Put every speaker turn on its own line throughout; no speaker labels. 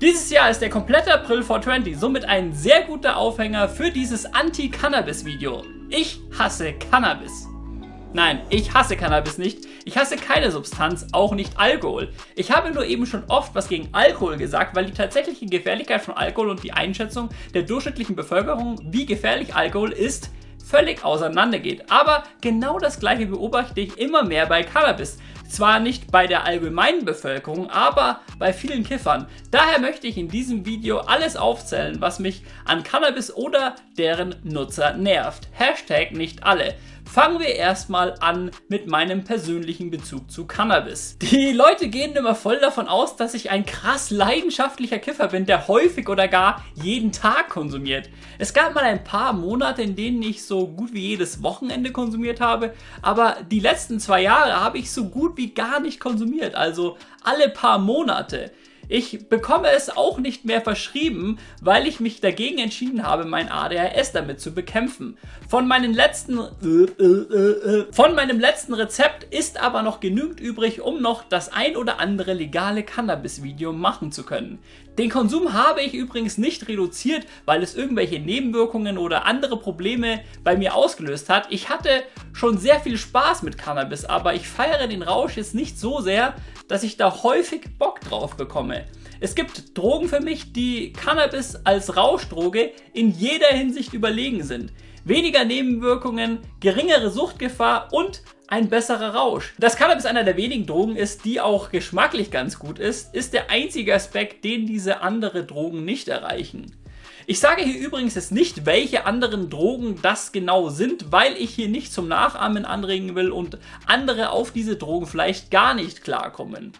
Dieses Jahr ist der komplette April 420 somit ein sehr guter Aufhänger für dieses Anti-Cannabis-Video. Ich hasse Cannabis. Nein, ich hasse Cannabis nicht. Ich hasse keine Substanz, auch nicht Alkohol. Ich habe nur eben schon oft was gegen Alkohol gesagt, weil die tatsächliche Gefährlichkeit von Alkohol und die Einschätzung der durchschnittlichen Bevölkerung, wie gefährlich Alkohol ist, völlig auseinandergeht. Aber genau das gleiche beobachte ich immer mehr bei Cannabis. Zwar nicht bei der allgemeinen Bevölkerung, aber bei vielen Kiffern. Daher möchte ich in diesem Video alles aufzählen, was mich an Cannabis oder deren Nutzer nervt. Hashtag nicht alle. Fangen wir erstmal an mit meinem persönlichen Bezug zu Cannabis. Die Leute gehen immer voll davon aus, dass ich ein krass leidenschaftlicher Kiffer bin, der häufig oder gar jeden Tag konsumiert. Es gab mal ein paar Monate, in denen ich so gut wie jedes Wochenende konsumiert habe, aber die letzten zwei Jahre habe ich so gut wie gar nicht konsumiert, also alle paar Monate. Ich bekomme es auch nicht mehr verschrieben, weil ich mich dagegen entschieden habe, mein ADHS damit zu bekämpfen. Von, meinen letzten, von meinem letzten Rezept ist aber noch genügend übrig, um noch das ein oder andere legale Cannabis-Video machen zu können. Den Konsum habe ich übrigens nicht reduziert, weil es irgendwelche Nebenwirkungen oder andere Probleme bei mir ausgelöst hat. Ich hatte schon sehr viel Spaß mit Cannabis, aber ich feiere den Rausch jetzt nicht so sehr, dass ich da häufig Bock drauf bekomme. Es gibt Drogen für mich, die Cannabis als Rauschdroge in jeder Hinsicht überlegen sind. Weniger Nebenwirkungen, geringere Suchtgefahr und ein besserer Rausch. Dass Cannabis einer der wenigen Drogen ist, die auch geschmacklich ganz gut ist, ist der einzige Aspekt, den diese andere Drogen nicht erreichen. Ich sage hier übrigens jetzt nicht, welche anderen Drogen das genau sind, weil ich hier nicht zum Nachahmen anregen will und andere auf diese Drogen vielleicht gar nicht klarkommen.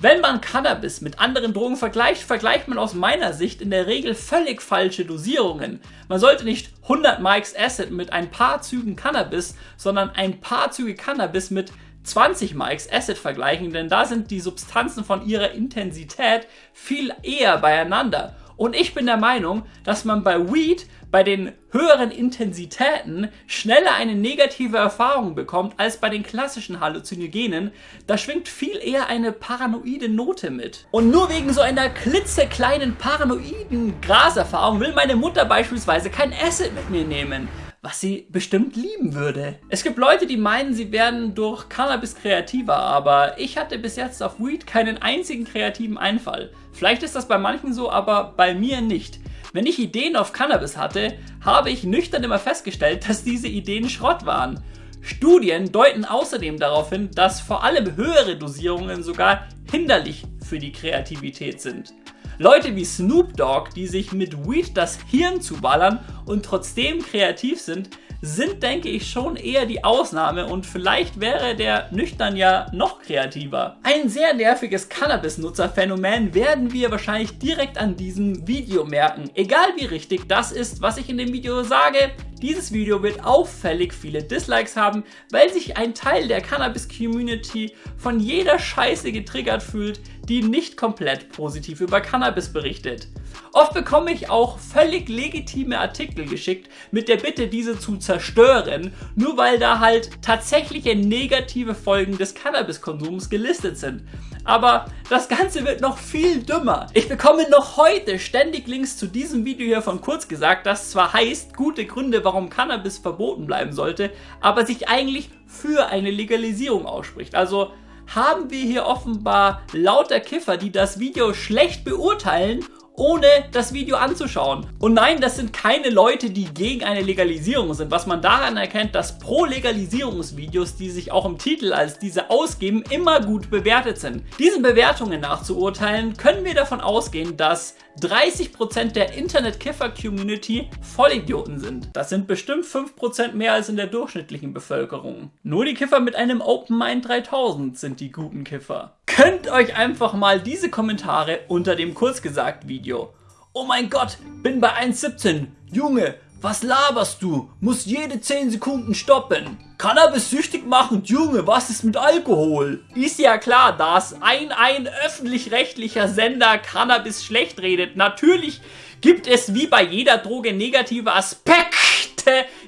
Wenn man Cannabis mit anderen Drogen vergleicht, vergleicht man aus meiner Sicht in der Regel völlig falsche Dosierungen. Man sollte nicht 100 Mikes Acid mit ein paar Zügen Cannabis, sondern ein paar Züge Cannabis mit 20 Mikes Acid vergleichen, denn da sind die Substanzen von ihrer Intensität viel eher beieinander. Und ich bin der Meinung, dass man bei Weed bei den höheren Intensitäten schneller eine negative Erfahrung bekommt als bei den klassischen Halluzinogenen. Da schwingt viel eher eine paranoide Note mit. Und nur wegen so einer klitzekleinen paranoiden Graserfahrung will meine Mutter beispielsweise kein Acid mit mir nehmen was sie bestimmt lieben würde. Es gibt Leute, die meinen, sie werden durch Cannabis kreativer, aber ich hatte bis jetzt auf Weed keinen einzigen kreativen Einfall. Vielleicht ist das bei manchen so, aber bei mir nicht. Wenn ich Ideen auf Cannabis hatte, habe ich nüchtern immer festgestellt, dass diese Ideen Schrott waren. Studien deuten außerdem darauf hin, dass vor allem höhere Dosierungen sogar hinderlich für die Kreativität sind. Leute wie Snoop Dogg, die sich mit Weed das Hirn zuballern und trotzdem kreativ sind, sind, denke ich, schon eher die Ausnahme und vielleicht wäre der nüchtern ja noch kreativer. Ein sehr nerviges Cannabis-Nutzer-Phänomen werden wir wahrscheinlich direkt an diesem Video merken. Egal wie richtig das ist, was ich in dem Video sage, dieses Video wird auffällig viele Dislikes haben, weil sich ein Teil der Cannabis-Community von jeder Scheiße getriggert fühlt, die nicht komplett positiv über Cannabis berichtet. Oft bekomme ich auch völlig legitime Artikel geschickt mit der Bitte, diese zu zerstören, nur weil da halt tatsächliche negative Folgen des Cannabiskonsums gelistet sind. Aber das Ganze wird noch viel dümmer. Ich bekomme noch heute ständig Links zu diesem Video hier von kurz gesagt, das zwar heißt, gute Gründe, warum Cannabis verboten bleiben sollte, aber sich eigentlich für eine Legalisierung ausspricht. Also haben wir hier offenbar lauter Kiffer, die das Video schlecht beurteilen ohne das Video anzuschauen. Und nein, das sind keine Leute, die gegen eine Legalisierung sind, was man daran erkennt, dass Pro-Legalisierungsvideos, die sich auch im Titel als diese ausgeben, immer gut bewertet sind. Diesen Bewertungen nachzuurteilen, können wir davon ausgehen, dass 30% der Internet-Kiffer-Community Vollidioten sind. Das sind bestimmt 5% mehr als in der durchschnittlichen Bevölkerung. Nur die Kiffer mit einem Open Mind 3000 sind die guten Kiffer. Könnt euch einfach mal diese Kommentare unter dem kurzgesagt Video. Oh mein Gott, bin bei 1,17. Junge, was laberst du? Muss jede 10 Sekunden stoppen. Cannabis süchtig machend, Junge, was ist mit Alkohol? Ist ja klar, dass ein, ein öffentlich-rechtlicher Sender Cannabis schlecht redet. Natürlich gibt es wie bei jeder Droge negative Aspekte!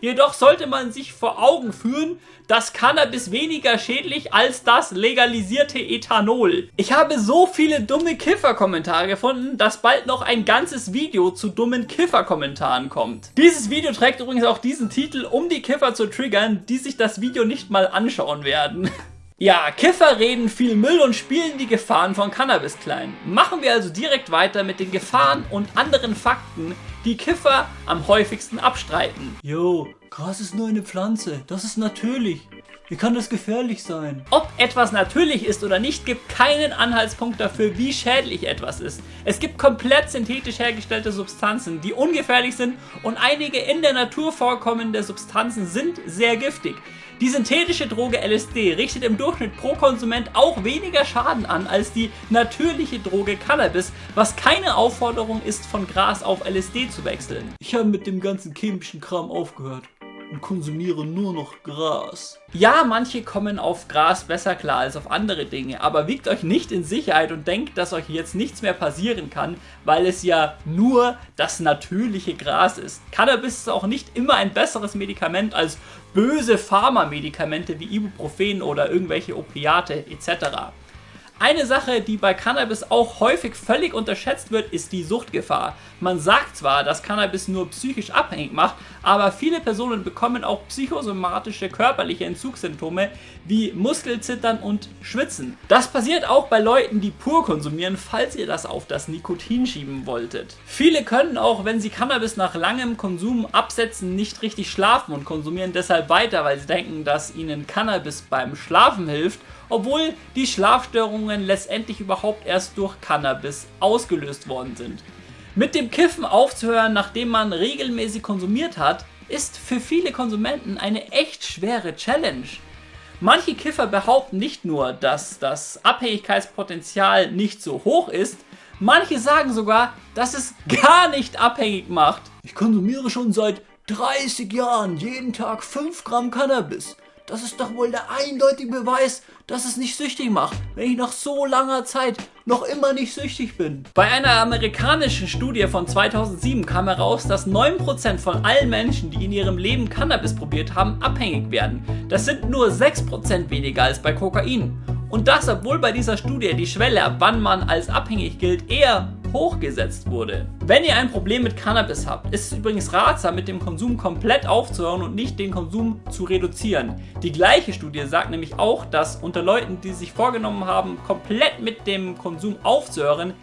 Jedoch sollte man sich vor Augen führen, dass Cannabis weniger schädlich als das legalisierte Ethanol. Ich habe so viele dumme Kiffer-Kommentare gefunden, dass bald noch ein ganzes Video zu dummen Kiffer-Kommentaren kommt. Dieses Video trägt übrigens auch diesen Titel, um die Kiffer zu triggern, die sich das Video nicht mal anschauen werden. Ja, Kiffer reden viel Müll und spielen die Gefahren von Cannabis klein. Machen wir also direkt weiter mit den Gefahren und anderen Fakten, die Kiffer am häufigsten abstreiten.
Jo, Gras ist nur eine Pflanze, das ist natürlich. Wie kann das gefährlich sein?
Ob etwas natürlich ist oder nicht, gibt keinen Anhaltspunkt dafür, wie schädlich etwas ist. Es gibt komplett synthetisch hergestellte Substanzen, die ungefährlich sind und einige in der Natur vorkommende Substanzen sind sehr giftig. Die synthetische Droge LSD richtet im Durchschnitt pro Konsument auch weniger Schaden an als die natürliche Droge Cannabis, was keine Aufforderung ist, von Gras auf LSD zu wechseln.
Ich habe mit dem ganzen chemischen Kram aufgehört und konsumiere nur noch Gras.
Ja, manche kommen auf Gras besser klar als auf andere Dinge, aber wiegt euch nicht in Sicherheit und denkt, dass euch jetzt nichts mehr passieren kann, weil es ja nur das natürliche Gras ist. Cannabis ist auch nicht immer ein besseres Medikament als böse Pharmamedikamente wie Ibuprofen oder irgendwelche Opiate etc. Eine Sache, die bei Cannabis auch häufig völlig unterschätzt wird, ist die Suchtgefahr. Man sagt zwar, dass Cannabis nur psychisch abhängig macht, aber viele Personen bekommen auch psychosomatische körperliche Entzugssymptome wie Muskelzittern und Schwitzen. Das passiert auch bei Leuten, die pur konsumieren, falls ihr das auf das Nikotin schieben wolltet. Viele können auch, wenn sie Cannabis nach langem Konsum absetzen, nicht richtig schlafen und konsumieren deshalb weiter, weil sie denken, dass ihnen Cannabis beim Schlafen hilft obwohl die Schlafstörungen letztendlich überhaupt erst durch Cannabis ausgelöst worden sind. Mit dem Kiffen aufzuhören, nachdem man regelmäßig konsumiert hat, ist für viele Konsumenten eine echt schwere Challenge. Manche Kiffer behaupten nicht nur, dass das Abhängigkeitspotenzial nicht so hoch ist, manche sagen sogar, dass es gar nicht abhängig macht.
Ich konsumiere schon seit 30 Jahren jeden Tag 5 Gramm Cannabis. Das ist doch wohl der eindeutige Beweis, dass es nicht süchtig macht, wenn ich nach so langer Zeit noch immer nicht süchtig bin.
Bei einer amerikanischen Studie von 2007 kam heraus, dass 9% von allen Menschen, die in ihrem Leben Cannabis probiert haben, abhängig werden. Das sind nur 6% weniger als bei Kokain. Und das, obwohl bei dieser Studie die Schwelle, ab wann man als abhängig gilt, eher hochgesetzt wurde. Wenn ihr ein Problem mit Cannabis habt, ist es übrigens ratsam, mit dem Konsum komplett aufzuhören und nicht den Konsum zu reduzieren. Die gleiche Studie sagt nämlich auch, dass unter Leuten, die sich vorgenommen haben, komplett mit dem Konsum aufzuhören,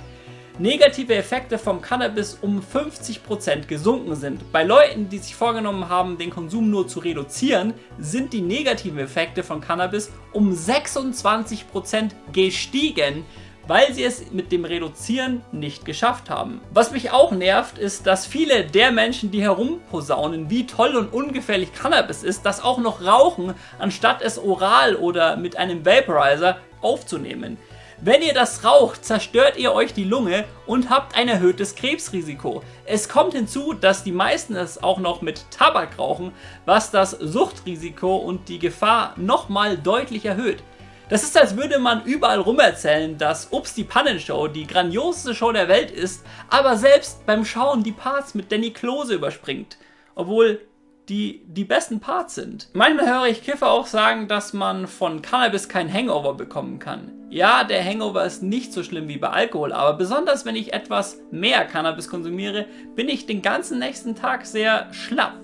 negative Effekte vom Cannabis um 50% gesunken sind. Bei Leuten, die sich vorgenommen haben, den Konsum nur zu reduzieren, sind die negativen Effekte von Cannabis um 26% gestiegen weil sie es mit dem Reduzieren nicht geschafft haben. Was mich auch nervt, ist, dass viele der Menschen, die herumposaunen, wie toll und ungefährlich Cannabis ist, das auch noch rauchen, anstatt es oral oder mit einem Vaporizer aufzunehmen. Wenn ihr das raucht, zerstört ihr euch die Lunge und habt ein erhöhtes Krebsrisiko. Es kommt hinzu, dass die meisten es auch noch mit Tabak rauchen, was das Suchtrisiko und die Gefahr nochmal deutlich erhöht. Das ist, als würde man überall rum erzählen, dass Ups die Pannenshow die grandioseste Show der Welt ist, aber selbst beim Schauen die Parts mit Danny Klose überspringt. Obwohl die die besten Parts sind. Manchmal höre ich Kiffer auch sagen, dass man von Cannabis kein Hangover bekommen kann. Ja, der Hangover ist nicht so schlimm wie bei Alkohol, aber besonders wenn ich etwas mehr Cannabis konsumiere, bin ich den ganzen nächsten Tag sehr schlapp.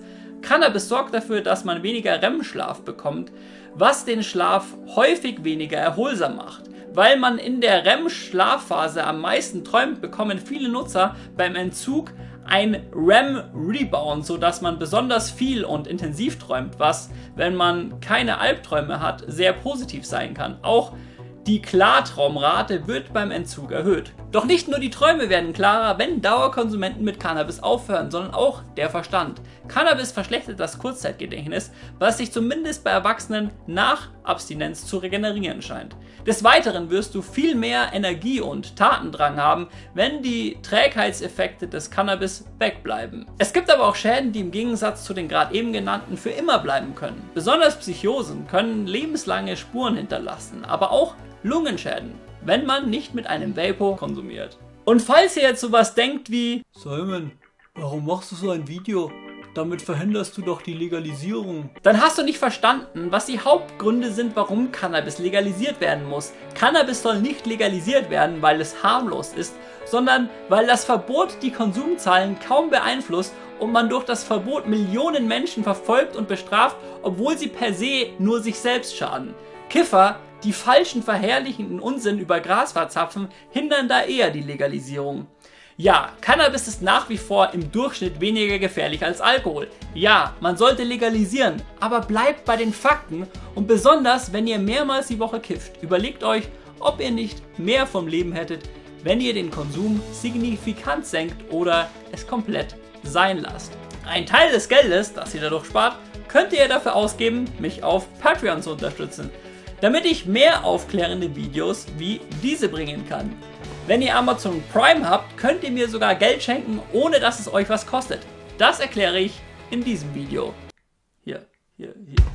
Cannabis sorgt dafür, dass man weniger REM-Schlaf bekommt, was den Schlaf häufig weniger erholsam macht. Weil man in der REM-Schlafphase am meisten träumt, bekommen viele Nutzer beim Entzug ein REM-Rebound, sodass man besonders viel und intensiv träumt, was, wenn man keine Albträume hat, sehr positiv sein kann. Auch die Klartraumrate wird beim Entzug erhöht. Doch nicht nur die Träume werden klarer, wenn Dauerkonsumenten mit Cannabis aufhören, sondern auch der Verstand. Cannabis verschlechtert das Kurzzeitgedächtnis, was sich zumindest bei Erwachsenen nach Abstinenz zu regenerieren scheint. Des Weiteren wirst du viel mehr Energie und Tatendrang haben, wenn die Trägheitseffekte des Cannabis wegbleiben. Es gibt aber auch Schäden, die im Gegensatz zu den gerade eben genannten für immer bleiben können. Besonders Psychosen können lebenslange Spuren hinterlassen, aber auch Lungenschäden, wenn man nicht mit einem Vapor konsumiert. Und falls ihr jetzt sowas denkt wie
Simon, warum machst du so ein Video? damit verhinderst du doch die Legalisierung.
Dann hast du nicht verstanden, was die Hauptgründe sind, warum Cannabis legalisiert werden muss. Cannabis soll nicht legalisiert werden, weil es harmlos ist, sondern weil das Verbot die Konsumzahlen kaum beeinflusst und man durch das Verbot Millionen Menschen verfolgt und bestraft, obwohl sie per se nur sich selbst schaden. Kiffer, die falschen verherrlichenden Unsinn über Gras hindern da eher die Legalisierung. Ja, Cannabis ist nach wie vor im Durchschnitt weniger gefährlich als Alkohol. Ja, man sollte legalisieren, aber bleibt bei den Fakten und besonders, wenn ihr mehrmals die Woche kifft, überlegt euch, ob ihr nicht mehr vom Leben hättet, wenn ihr den Konsum signifikant senkt oder es komplett sein lasst. Ein Teil des Geldes, das ihr dadurch spart, könnt ihr dafür ausgeben, mich auf Patreon zu unterstützen, damit ich mehr aufklärende Videos wie diese bringen kann. Wenn ihr Amazon Prime habt, könnt ihr mir sogar Geld schenken, ohne dass es euch was kostet. Das erkläre ich in diesem Video. Hier, hier, hier.